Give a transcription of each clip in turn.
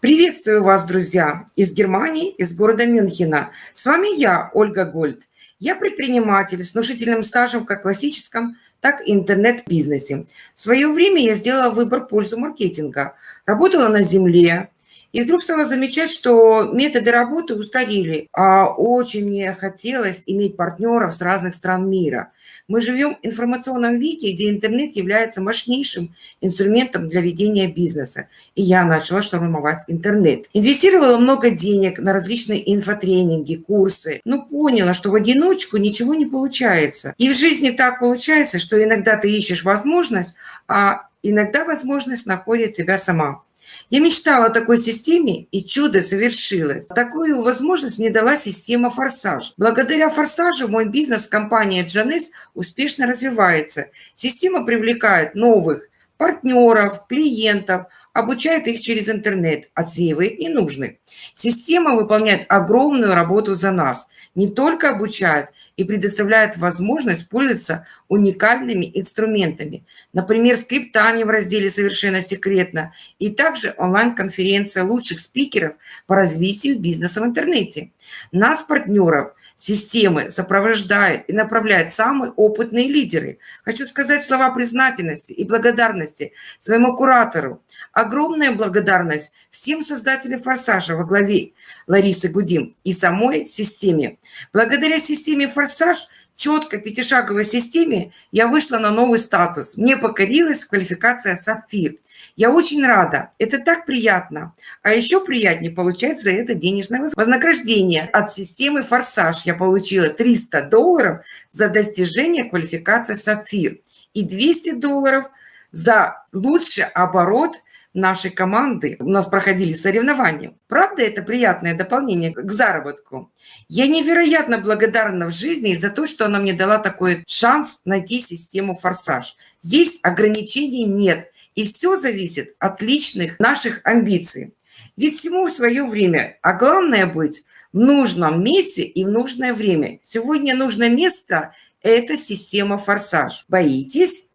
Приветствую вас, друзья, из Германии, из города Мюнхена. С вами я, Ольга Гольд. Я предприниматель с внушительным стажем как в классическом, так и интернет-бизнесе. В свое время я сделала выбор в пользу маркетинга. Работала на земле, и вдруг стала замечать, что методы работы устарели, а очень мне хотелось иметь партнеров с разных стран мира. Мы живем в информационном веке, где интернет является мощнейшим инструментом для ведения бизнеса. И я начала штурмовать интернет. Инвестировала много денег на различные инфотренинги, курсы, но поняла, что в одиночку ничего не получается. И в жизни так получается, что иногда ты ищешь возможность, а иногда возможность находит тебя сама. Я мечтала о такой системе, и чудо совершилось. Такую возможность мне дала система «Форсаж». Благодаря «Форсажу» мой бизнес, компания «Джанес» успешно развивается. Система привлекает новых партнеров, клиентов, обучает их через интернет, отсеивает ненужных. Система выполняет огромную работу за нас. Не только обучает и предоставляет возможность пользоваться уникальными инструментами. Например, скриптами в разделе «Совершенно секретно» и также онлайн-конференция лучших спикеров по развитию бизнеса в интернете. Нас, партнеров, системы сопровождают и направляют самые опытные лидеры. Хочу сказать слова признательности и благодарности своему куратору. Огромная благодарность всем создателям «Форсажа» во главе Ларисы Гудим и самой системе. Благодаря системе «Форсаж» четко пятишаговой системе я вышла на новый статус. Мне покорилась квалификация «Сапфир». Я очень рада. Это так приятно. А еще приятнее получать за это денежное вознаграждение. От системы «Форсаж» я получила 300 долларов за достижение квалификации «Сапфир» и 200 долларов за лучший оборот – нашей команды. У нас проходили соревнования. Правда, это приятное дополнение к заработку. Я невероятно благодарна в жизни за то, что она мне дала такой шанс найти систему «Форсаж». Здесь ограничений нет, и все зависит от личных наших амбиций. Ведь всему свое время, а главное быть в нужном месте и в нужное время. Сегодня нужное место – это система «Форсаж». Боитесь?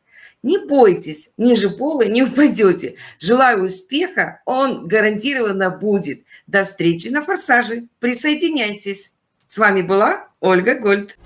Не бойтесь, ниже пола не упадете. Желаю успеха, он гарантированно будет. До встречи на «Форсаже». Присоединяйтесь. С вами была Ольга Гольд.